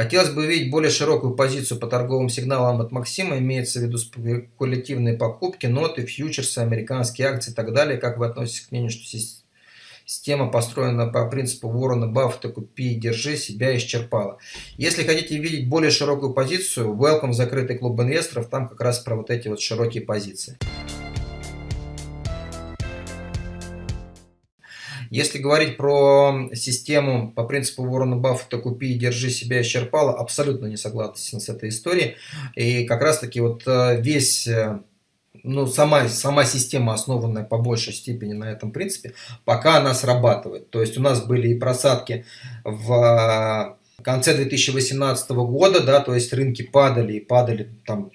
Хотелось бы увидеть более широкую позицию по торговым сигналам от Максима, имеется в виду спекулятивные покупки, ноты, фьючерсы, американские акции и так далее. Как вы относитесь к мнению, что система построена по принципу Уоррена Баффета «купи и держи» себя исчерпала? Если хотите видеть более широкую позицию, welcome в закрытый клуб инвесторов, там как раз про вот эти вот широкие позиции. Если говорить про систему по принципу Уоррена Баффета «купи и держи себя исчерпала», абсолютно не согласен с этой историей. И как раз таки вот э, весь э, ну, сама, сама система, основанная по большей степени на этом принципе, пока она срабатывает. То есть у нас были и просадки в конце 2018 года, да, то есть рынки падали и падали там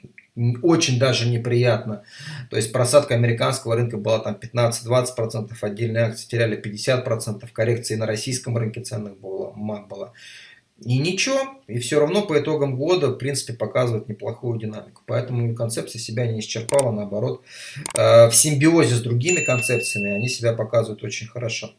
очень даже неприятно. То есть просадка американского рынка была там 15-20%, отдельные акции теряли 50%, коррекции на российском рынке ценных было, было. И ничего, и все равно по итогам года, в принципе, показывает неплохую динамику. Поэтому концепция себя не исчерпала, наоборот, э, в симбиозе с другими концепциями они себя показывают очень хорошо.